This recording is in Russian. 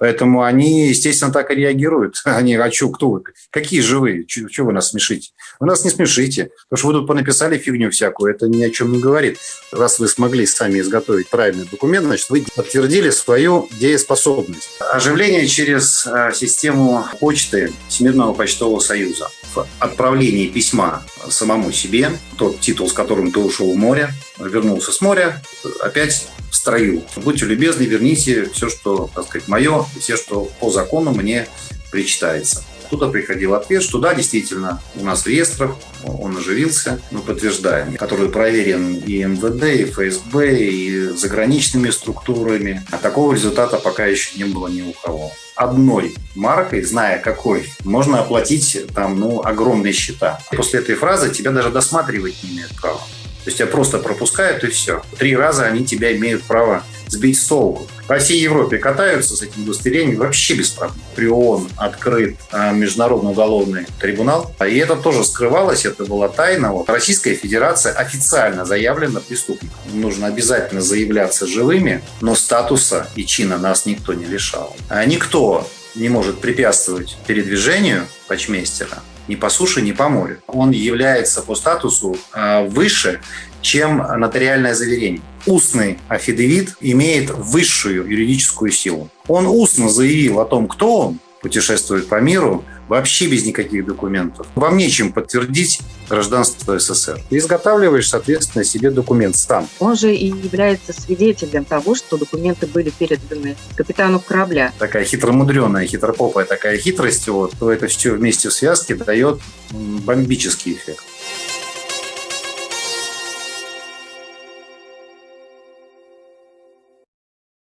Поэтому они, естественно, так и реагируют. Они, а что, кто вы? Какие живые? Чего вы нас смешите? Вы нас не смешите. Потому что вы тут понаписали фигню всякую. Это ни о чем не говорит. Раз вы смогли сами изготовить правильный документ, значит, вы подтвердили свою дееспособность. Оживление через э, систему почты Всемирного почтового союза. В отправлении письма самому себе, тот титул, с которым ты ушел в море, вернулся с моря, опять строю. Будьте любезны, верните все, что, так сказать, мое, все, что по закону мне причитается. Туда приходил ответ, что да, действительно, у нас в реестрах он оживился, мы подтверждаем, который проверен и МВД, и ФСБ, и заграничными структурами. А такого результата пока еще не было ни у кого. Одной маркой, зная какой, можно оплатить там, ну, огромные счета. После этой фразы тебя даже досматривать не имеют права. То есть тебя просто пропускают и все. Три раза они тебя имеют право сбить с толку. По всей Европе катаются с этим удостоверением вообще без проблем. При ООН открыт а, Международный уголовный трибунал. И это тоже скрывалось, это была тайна. Вот. Российская Федерация официально заявлена преступником. Нужно обязательно заявляться живыми, но статуса и чина нас никто не лишал. А никто не может препятствовать передвижению почмейстера ни по суше, ни по морю. Он является по статусу а, выше, чем нотариальное заверение. Устный афидевит имеет высшую юридическую силу. Он устно заявил о том, кто он, путешествует по миру, вообще без никаких документов. Вам нечем подтвердить гражданство СССР. Ты изготавливаешь, соответственно, себе документ сам. Он же и является свидетелем того, что документы были переданы капитану корабля. Такая хитромудреная, хитропопая такая хитрость, вот, то это все вместе в связке дает бомбический эффект.